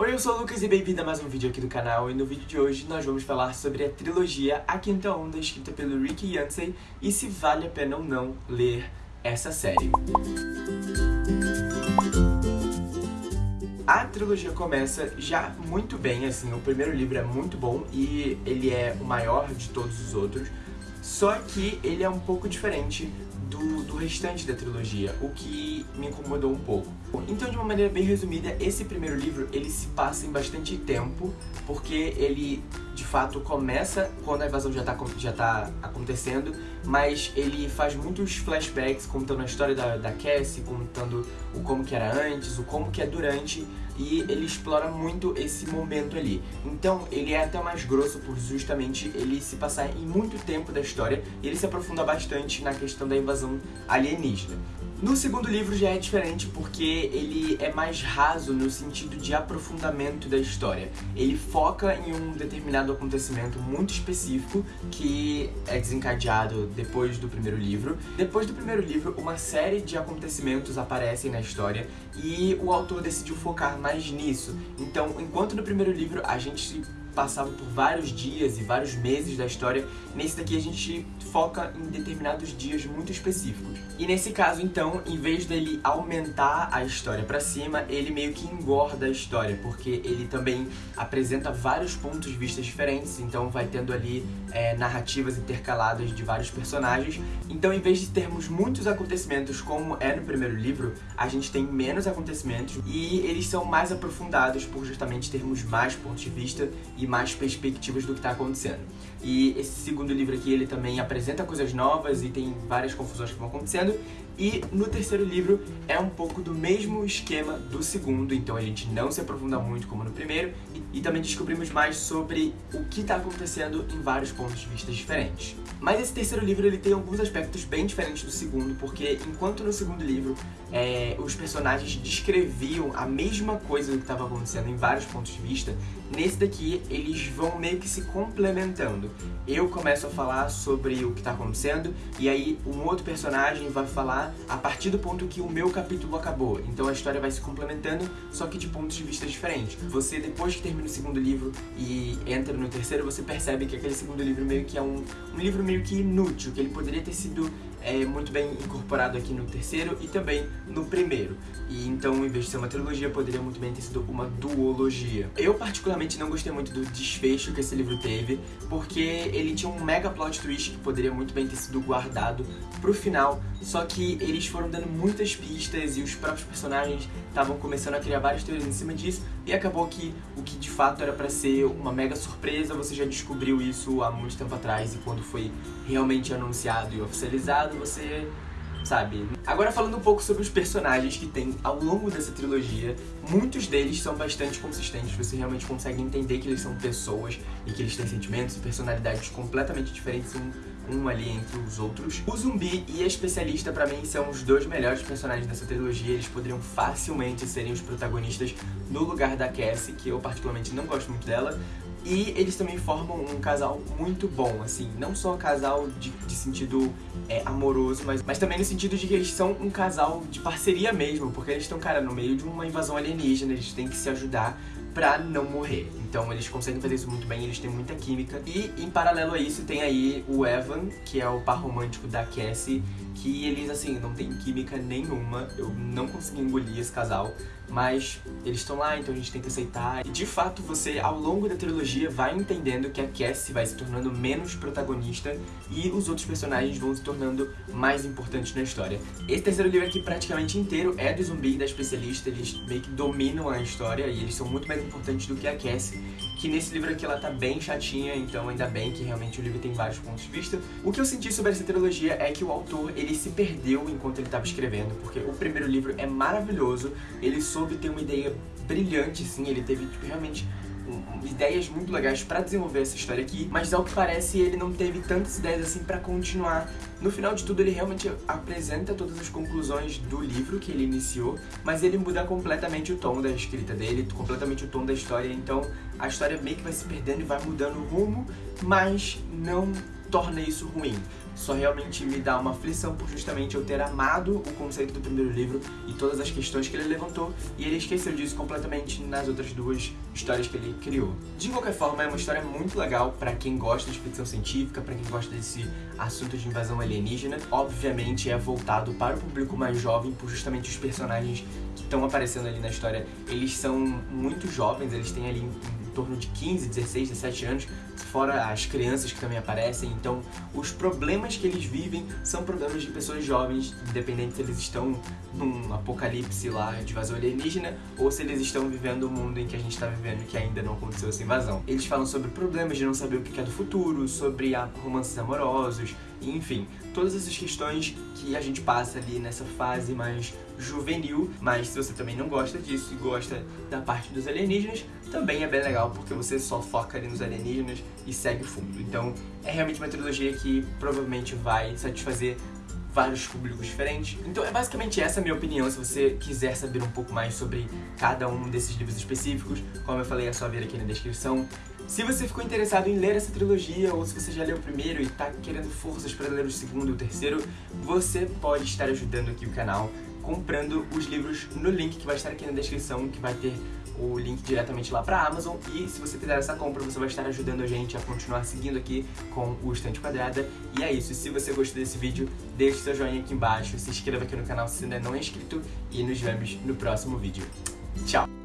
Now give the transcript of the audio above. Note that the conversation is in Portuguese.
Oi, eu sou o Lucas e bem-vindo a mais um vídeo aqui do canal e no vídeo de hoje nós vamos falar sobre a trilogia A Quinta Onda, escrita pelo Rick Yancey e se vale a pena ou não ler essa série. A trilogia começa já muito bem, assim, o primeiro livro é muito bom e ele é o maior de todos os outros, só que ele é um pouco diferente do, do restante da trilogia, o que me incomodou um pouco. Então, de uma maneira bem resumida, esse primeiro livro, ele se passa em bastante tempo, porque ele, de fato, começa quando a invasão já tá, já tá acontecendo, mas ele faz muitos flashbacks contando a história da, da Cassie, contando o como que era antes, o como que é durante, e ele explora muito esse momento ali. Então, ele é até mais grosso por justamente ele se passar em muito tempo da história, e ele se aprofunda bastante na questão da invasão alienígena. No segundo livro já é diferente porque ele é mais raso no sentido de aprofundamento da história. Ele foca em um determinado acontecimento muito específico que é desencadeado depois do primeiro livro. Depois do primeiro livro, uma série de acontecimentos aparecem na história e o autor decidiu focar mais nisso. Então, enquanto no primeiro livro a gente passava por vários dias e vários meses da história, nesse daqui a gente foca em determinados dias muito específicos. E nesse caso, então, em vez dele aumentar a história pra cima, ele meio que engorda a história, porque ele também apresenta vários pontos de vista diferentes, então vai tendo ali é, narrativas intercaladas de vários personagens. Então, em vez de termos muitos acontecimentos como é no primeiro livro, a gente tem menos acontecimentos e eles são mais aprofundados por justamente termos mais pontos de vista e mais perspectivas do que está acontecendo. E esse segundo livro aqui, ele também apresenta coisas novas e tem várias confusões que vão acontecendo. E no terceiro livro é um pouco do mesmo esquema do segundo, então a gente não se aprofunda muito como no primeiro. E, e também descobrimos mais sobre o que está acontecendo em vários pontos de vista diferentes. Mas esse terceiro livro ele tem alguns aspectos bem diferentes do segundo, porque enquanto no segundo livro é, os personagens descreviam a mesma coisa que estava acontecendo em vários pontos de vista, nesse daqui eles vão meio que se complementando. Eu começo a falar sobre o que está acontecendo e aí um outro personagem vai falar a partir do ponto que o meu capítulo acabou. Então a história vai se complementando, só que de pontos de vista diferentes. Você, depois que termina o segundo livro e entra no terceiro, você percebe que aquele segundo livro meio que é um, um livro meio que inútil, que ele poderia ter sido é muito bem incorporado aqui no terceiro e também no primeiro. E então, em vez de ser uma trilogia, poderia muito bem ter sido uma duologia. Eu particularmente não gostei muito do desfecho que esse livro teve, porque ele tinha um mega plot twist que poderia muito bem ter sido guardado pro final, só que eles foram dando muitas pistas e os próprios personagens estavam começando a criar várias teorias em cima disso, e acabou que o que de fato era pra ser uma mega surpresa, você já descobriu isso há muito tempo atrás, e quando foi realmente anunciado e oficializado, você sabe? Agora falando um pouco sobre os personagens que tem ao longo dessa trilogia, muitos deles são bastante consistentes, você realmente consegue entender que eles são pessoas e que eles têm sentimentos e personalidades completamente diferentes um ali entre os outros. O zumbi e a especialista pra mim são os dois melhores personagens dessa trilogia, eles poderiam facilmente serem os protagonistas no lugar da Cassie, que eu particularmente não gosto muito dela, e eles também formam um casal muito bom, assim, não só um casal de, de sentido é, amoroso, mas, mas também no sentido de que eles são um casal de parceria mesmo, porque eles estão, cara, no meio de uma invasão alienígena, eles têm que se ajudar pra não morrer. Então eles conseguem fazer isso muito bem, eles têm muita química. E em paralelo a isso tem aí o Evan, que é o par romântico da Cassie, que eles, assim, não tem química nenhuma. Eu não consegui engolir esse casal, mas eles estão lá, então a gente tem que aceitar. E de fato, você, ao longo da trilogia, vai entendendo que a Cassie vai se tornando menos protagonista e os outros personagens vão se tornando mais importantes na história. Esse terceiro livro aqui, praticamente inteiro, é do zumbi e da especialista. Eles meio que dominam a história e eles são muito mais importantes do que a Cassie. Que nesse livro aqui ela tá bem chatinha, então ainda bem que realmente o livro tem vários pontos de vista. O que eu senti sobre essa trilogia é que o autor, ele se perdeu enquanto ele estava escrevendo, porque o primeiro livro é maravilhoso, ele soube ter uma ideia brilhante, sim, ele teve tipo, realmente ideias muito legais pra desenvolver essa história aqui, mas ao que parece ele não teve tantas ideias assim pra continuar. No final de tudo ele realmente apresenta todas as conclusões do livro que ele iniciou, mas ele muda completamente o tom da escrita dele, completamente o tom da história, então a história meio que vai se perdendo e vai mudando o rumo, mas não torna isso ruim. Só realmente me dá uma aflição por justamente eu ter amado o conceito do primeiro livro e todas as questões que ele levantou, e ele esqueceu disso completamente nas outras duas histórias que ele criou. De qualquer forma, é uma história muito legal para quem gosta de ficção científica, para quem gosta desse assunto de invasão alienígena. Obviamente é voltado para o público mais jovem, por justamente os personagens que estão aparecendo ali na história, eles são muito jovens, eles têm ali em torno de 15, 16, 17 anos, fora as crianças que também aparecem. Então, os problemas que eles vivem são problemas de pessoas jovens, independente se eles estão num apocalipse lá de invasão alienígena ou se eles estão vivendo o mundo em que a gente está vivendo que ainda não aconteceu essa invasão. Eles falam sobre problemas de não saber o que é do futuro, sobre romances amorosos, enfim, todas essas questões que a gente passa ali nessa fase mais juvenil, mas se você também não gosta disso e gosta da parte dos alienígenas, também é bem legal porque você só foca ali nos alienígenas e segue o fundo. Então é realmente uma trilogia que provavelmente vai satisfazer vários públicos diferentes. Então é basicamente essa a minha opinião, se você quiser saber um pouco mais sobre cada um desses livros específicos, como eu falei, é só ver aqui na descrição. Se você ficou interessado em ler essa trilogia, ou se você já leu o primeiro e está querendo forças para ler o segundo e o terceiro, você pode estar ajudando aqui o canal comprando os livros no link que vai estar aqui na descrição, que vai ter o link diretamente lá pra Amazon e se você fizer essa compra você vai estar ajudando a gente a continuar seguindo aqui com o Estante Quadrada e é isso, se você gostou desse vídeo deixe seu joinha aqui embaixo, se inscreva aqui no canal se ainda não é inscrito e nos vemos no próximo vídeo. Tchau!